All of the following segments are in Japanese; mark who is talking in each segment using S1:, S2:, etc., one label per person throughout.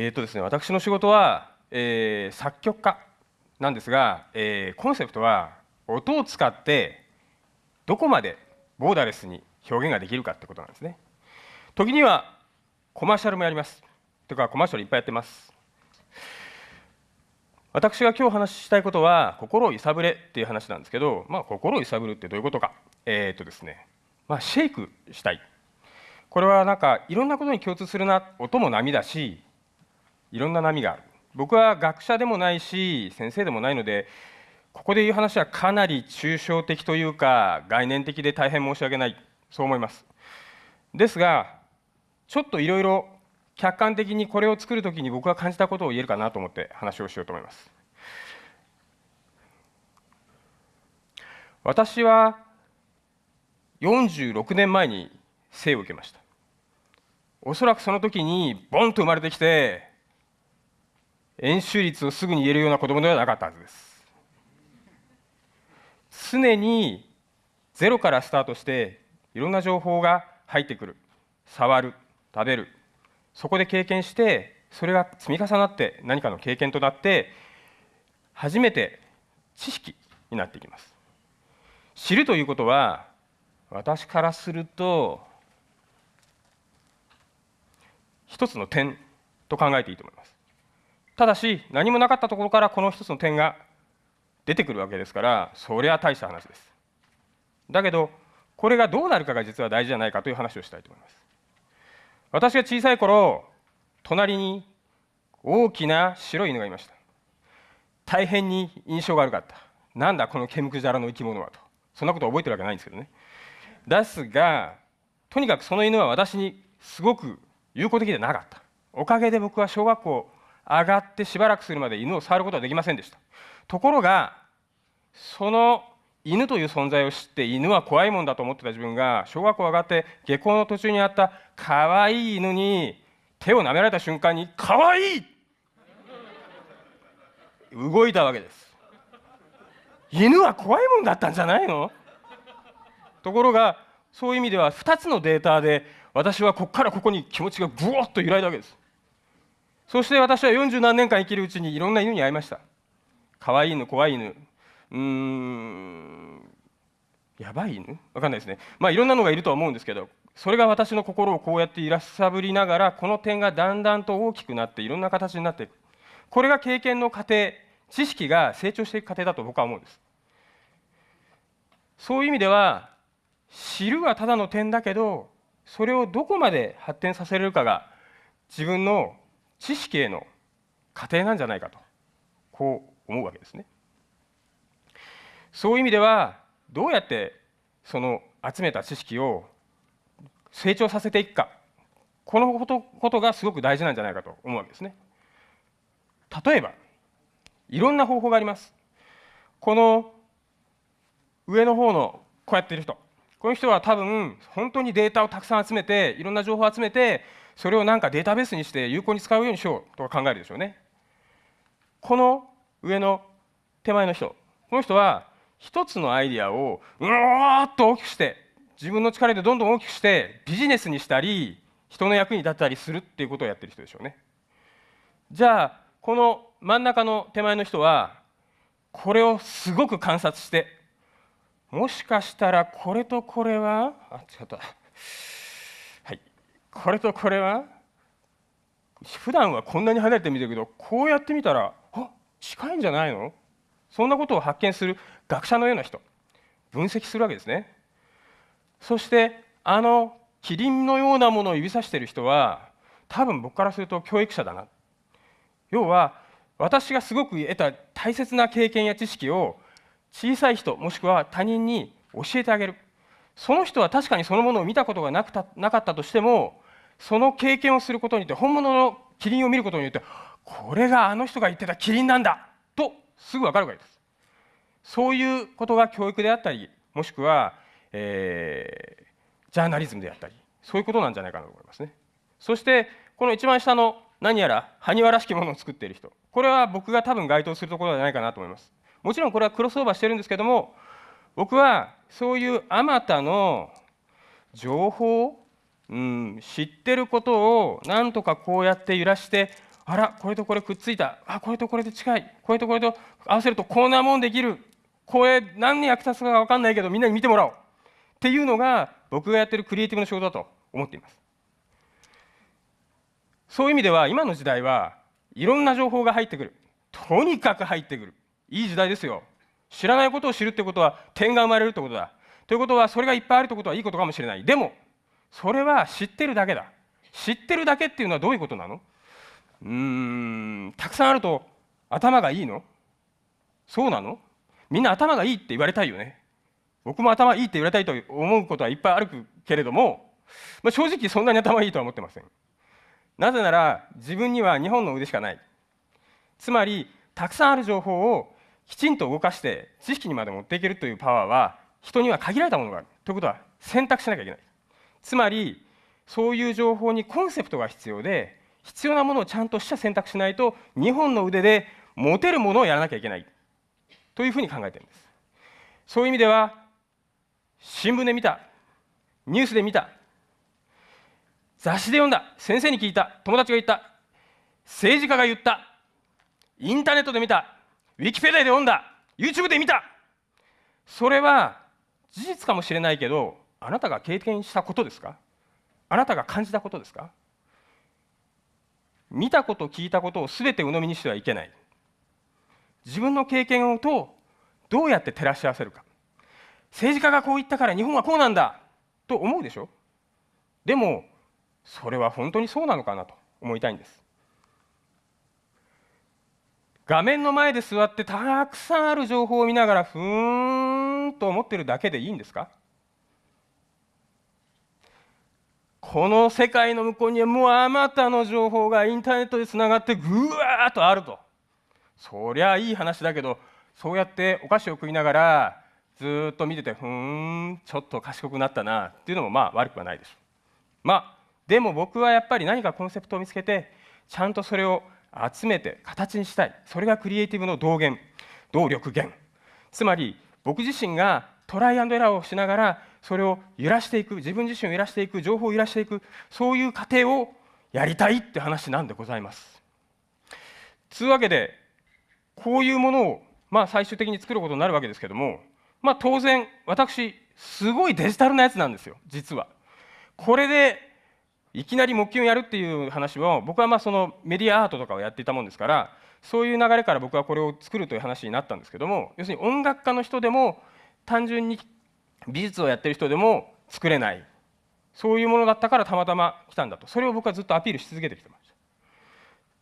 S1: えーとですね、私の仕事は、えー、作曲家なんですが、えー、コンセプトは音を使ってどこまでボーダレスに表現ができるかってことなんですね。時にはコマーシャルもやります。というかコマーシャルいっぱいやってます。私が今日話したいことは心を揺さぶれっていう話なんですけど、まあ、心を揺さぶるってどういうことか。えー、とですね、まあ、シェイクしたい。これはなんかいろんなことに共通するな、音も波だし、いろんな波がある。僕は学者でもないし先生でもないのでここで言う話はかなり抽象的というか概念的で大変申し訳ない。そう思います。ですがちょっといろいろ客観的にこれを作るときに僕が感じたことを言えるかなと思って話をしようと思います。私は46年前に生を受けました。おそらくその時にボンと生まれてきて円周率をすぐに言えるような子供ではなかったはずです。常にゼロからスタートしていろんな情報が入ってくる。触る食べる。そこで経験してそれが積み重なって何かの経験となって初めて知識になっていきます。知るということは私からすると一つの点と考えていいと思います。ただし何もなかったところからこの一つの点が出てくるわけですからそりゃ大した話です。だけどこれがどうなるかが実は大事じゃないかという話をしたいと思います。私が小さい頃隣に大きな白い犬がいました。大変に印象が悪かった。なんだこの毛むくじゃらの生き物はと。そんなこと覚えてるわけないんですけどね。ですがとにかくその犬は私にすごく友好的でなかった。おかげで僕は小学校上がってしばらくするまで犬を触ることはできませんでした。ところがその犬という存在を知って犬は怖いもんだと思ってた自分が小学校上がって下校の途中にあった可愛い犬に手を舐められた瞬間に可愛い！動いたわけです。犬は怖いもんだったんじゃないの？ところがそういう意味では2つのデータで私はここからここに気持ちがブワッと揺らいだわけです。そして私は40何年間生きるうちにいろんな犬に会いました。可愛い犬怖い犬。うーんやばい犬？わかんないですね。まあいろんなのがいるとは思うんですけどそれが私の心をこうやっていらっさぶりながらこの点がだんだんと大きくなっていろんな形になっていくこれが経験の過程知識が成長していく過程だと僕は思うんです。そういう意味では知るはただの点だけどそれをどこまで発展させれるかが自分の知識への過程なんじゃないかとこう思うわけですね。そういう意味ではどうやってその集めた知識を成長させていくかこのことことがすごく大事なんじゃないかと思うわけですね。例えばいろんな方法があります。この上の方のこうやってる人この人は多分本当にデータをたくさん集めていろんな情報を集めてそれをなんかデータベースにして有効に使うようにしようとか考えるでしょうね。この上の手前の人この人は一つのアイディアをうわーっと大きくして自分の力でどんどん大きくしてビジネスにしたり人の役に立ったりするっていうことをやってる人でしょうね。じゃあこの真ん中の手前の人はこれをすごく観察してもしかしたらこれとこれはあ違ったこれとこれは？普段はこんなに離れて見てるけどこうやってみたらあ近いんじゃないの？そんなことを発見する学者のような人分析するわけですね。そしてあのキリンのようなものを指さしている人は多分僕からすると教育者だな。要は私がすごく得た大切な経験や知識を小さい人もしくは他人に教えてあげる。その人は確かにそのものを見たことがなくたなかったとしてもその経験をすることによって本物のキリンを見ることによってこれがあの人が言ってたキリンなんだとすぐ分かるわけです。そういうことが教育であったりもしくは、えー、ジャーナリズムであったりそういうことなんじゃないかなと思いますね。そしてこの一番下の何やら埴輪らしきものを作っている人。これは僕が多分該当するところじゃないかなと思います。もちろんこれはクロスオーバーしてるんですけども僕はそういうあまたの情報、うん、知ってることをなんとかこうやって揺らしてあらこれとこれくっついた。あこれとこれで近い。これとこれと合わせるとこんなもんできる。これ何に役立つか分かんないけどみんなに見てもらおう。っていうのが僕がやってるクリエイティブの仕事だと思っています。そういう意味では今の時代はいろんな情報が入ってくる。とにかく入ってくる。いい時代ですよ。知らないことを知るってことは点が生まれるってことだ。ということはそれがいっぱいあるってことはいいことかもしれない。でもそれは知ってるだけだ。知ってるだけっていうのはどういうことなの？うーんたくさんあると頭がいいの？そうなの？みんな頭がいいって言われたいよね。僕も頭いいって言われたいと思うことはいっぱいあるけれども、まあ、正直そんなに頭いいとは思ってません。なぜなら自分には2本の腕しかない。つまりたくさんある情報をきちんと動かして知識にまで持っていけるというパワーは人には限られたものがある。ということは選択しなきゃいけない。つまりそういう情報にコンセプトが必要で必要なものをちゃんとした選択しないと2本の腕で持てるものをやらなきゃいけない。というふうに考えてるんです。そういう意味では新聞で見たニュースで見た雑誌で読んだ先生に聞いた友達が言った政治家が言ったインターネットで見たウィキペディアで読んだ YouTube で見た。それは事実かもしれないけどあなたが経験したことですか？あなたが感じたことですか？見たこと聞いたことを全て鵜呑みにしてはいけない。自分の経験をとどうやって照らし合わせるか。政治家がこう言ったから日本はこうなんだと思うでしょ？でもそれは本当にそうなのかなと思いたいんです。画面の前で座ってたくさんある情報を見ながらふーんと思ってるだけでいいんですか？この世界の向こうにはもうあまたの情報がインターネットでつながってぐわーっとあると。そりゃいい話だけどそうやってお菓子を食いながらずっと見ててふーんちょっと賢くなったなっていうのもまあ悪くはないでしょう。まあでも僕はやっぱり何かコンセプトを見つけてちゃんとそれを集めて形にしたい。それがクリエイティブの動源動力源。つまり僕自身がトライアンドエラーをしながらそれを揺らしていく自分自身を揺らしていく情報を揺らしていくそういう過程をやりたいって話なんでございます。つうわけでこういうものを、まあ、最終的に作ることになるわけですけども、まあ、当然私すごいデジタルなやつなんですよ実は。これでいきなり木琴をやるっていう話を僕はまあそのメディアアートとかをやっていたもんですからそういう流れから僕はこれを作るという話になったんですけども要するに音楽家の人でも単純に美術をやってる人でも作れない。そういうものだったからたまたま来たんだと。それを僕はずっとアピールし続けてきてました。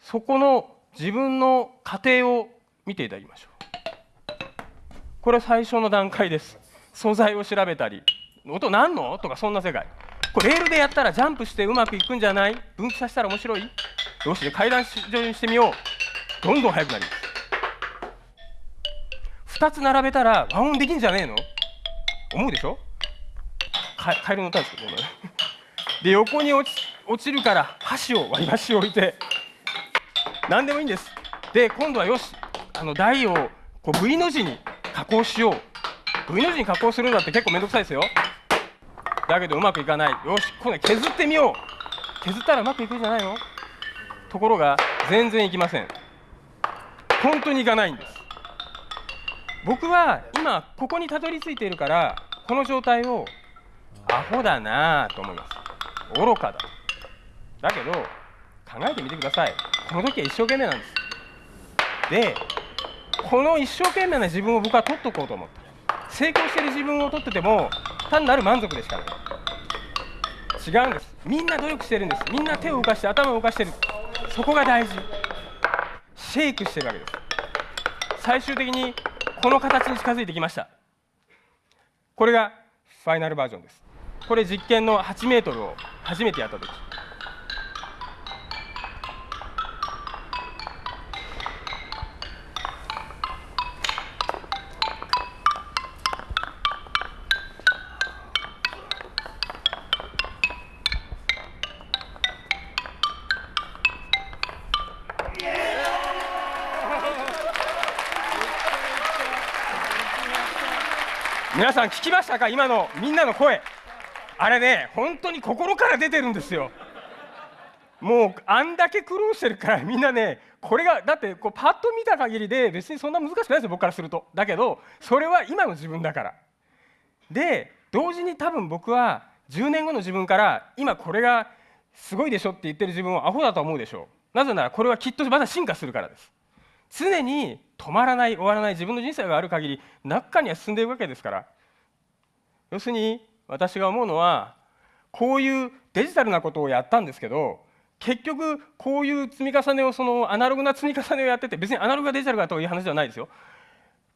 S1: そこの自分の過程を見ていただきましょう。これは最初の段階です。素材を調べたり。音なんの？とかそんな世界。これレールでやったらジャンプしてうまくいくんじゃない？分岐させたら面白い？よし階段上にしてみよう。どんどん速くなります。2つ並べたら和音できんじゃねえの？思うでしょ？カエルの歌ですけどね。で横に落ち落ちるから箸を割り箸を置いて何でもいいんです。で今度はよしあの台をこう V の字に加工しよう。V の字に加工するんだって結構面倒くさいですよ。だけどうまくいかない。よし今度は削ってみよう。削ったらうまくいくんじゃないの？ところが全然いきません。本当にいかないんです。僕は今ここにたどり着いているからこの状態をアホだなと思います。愚かだ。だけど考えてみてください。この時は一生懸命なんです。でこの一生懸命な自分を僕は取っとこうと思った。成功してる自分を取ってても単なる満足でしかない。違うんです。みんな努力してるんです。みんな手を動かして頭を動かしてる。そこが大事。シェイクしてるわけです。最終的にこの形に近づいてきました。これがファイナルバージョンです。これ実験の8メートルを初めてやった時。皆さん聞きましたか？今のみんなの声。あれね本当に心から出てるんですよ。もうあんだけ苦労してるからみんなねこれがだってこうパッと見た限りで別にそんな難しくないですよ僕からすると。だけどそれは今の自分だから。で同時に多分僕は10年後の自分から今これがすごいでしょって言ってる自分をアホだと思うでしょ。うなぜならこれはきっとまだ進化するからです。常に止まらない終わらない自分の人生がある限り中には進んでいくわけですから。要するに私が思うのはこういうデジタルなことをやったんですけど結局こういう積み重ねをそのアナログな積み重ねをやってて別にアナログがデジタルかという話ではないですよ。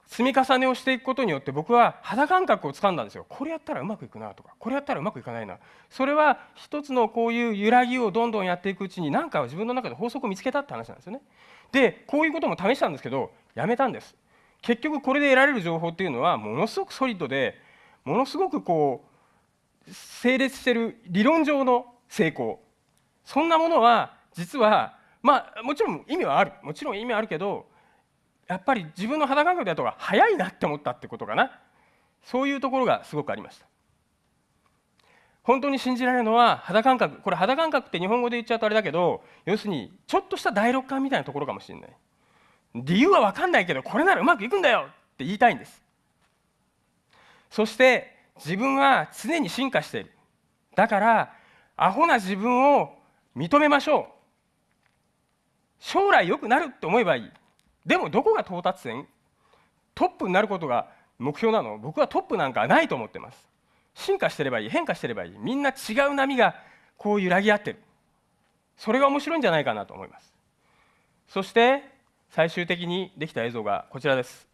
S1: 積み重ねをしていくことによって僕は肌感覚をつかんだんですよ。これやったらうまくいくなとかこれやったらうまくいかないな。それは一つのこういう揺らぎをどんどんやっていくうちに何か自分の中で法則を見つけたって話なんですよね。でこういうことも試したんですけどやめたんです。結局これで得られる情報っていうのはものすごくソリッドでものすごくこう整列してる理論上の成功。そんなものは実はまあもちろん意味はある。もちろん意味はあるけどやっぱり自分の肌感覚だとが早いなって思ったってことかな。そういうところがすごくありました。本当に信じられるのは肌感覚。これ肌感覚って日本語で言っちゃうとあれだけど要するにちょっとした第六感みたいなところかもしれない。理由は分かんないけどこれならうまくいくんだよって言いたいんです。そして自分は常に進化している。だからアホな自分を認めましょう。将来良くなるって思えばいい。でもどこが到達点？トップになることが目標なの？僕はトップなんかないと思ってます。進化してればいい変化してればいい。みんな違う波がこう揺らぎ合ってる。それが面白いんじゃないかなと思います。そして最終的にできた映像がこちらです。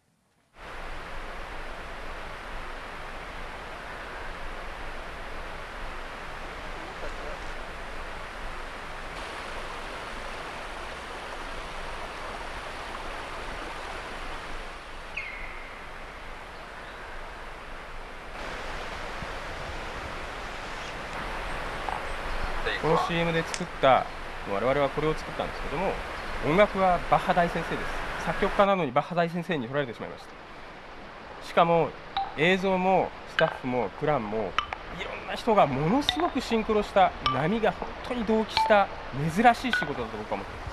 S1: この CM で作った我々はこれを作ったんですけども音楽はバッハ大先生です。作曲家なのにバッハ大先生に取られてしまいました。しかも映像もスタッフもプランもいろんな人がものすごくシンクロした波が本当に同期した珍しい仕事だと僕は思ってます。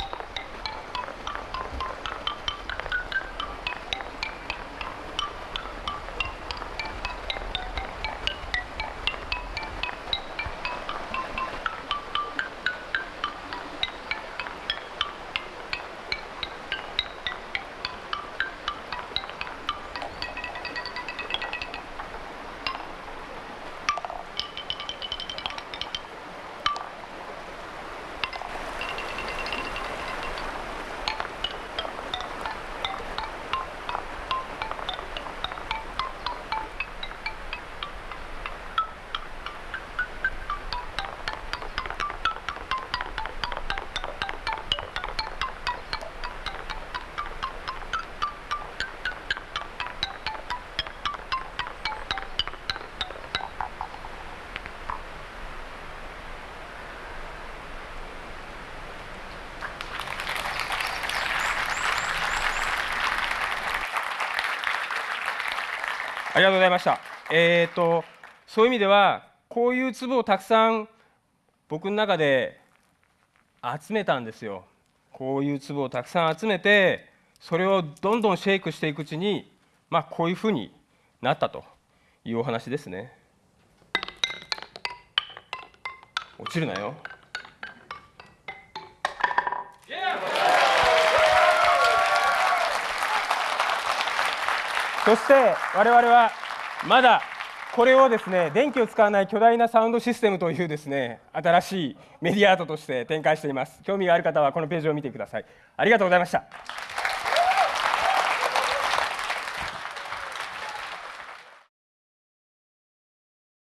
S1: りがとうございました。えーと、そういう意味ではこういう粒をたくさん僕の中で集めたんですよ。こういう粒をたくさん集めてそれをどんどんシェイクしていくうちに、まあ、こういうふうになったというお話ですね。落ちるなよ。そして我々はまだこれをですね電気を使わない巨大なサウンドシステムというですね新しいメディアアートとして展開しています。興味がある方はこのページを見てください。ありがとうございました。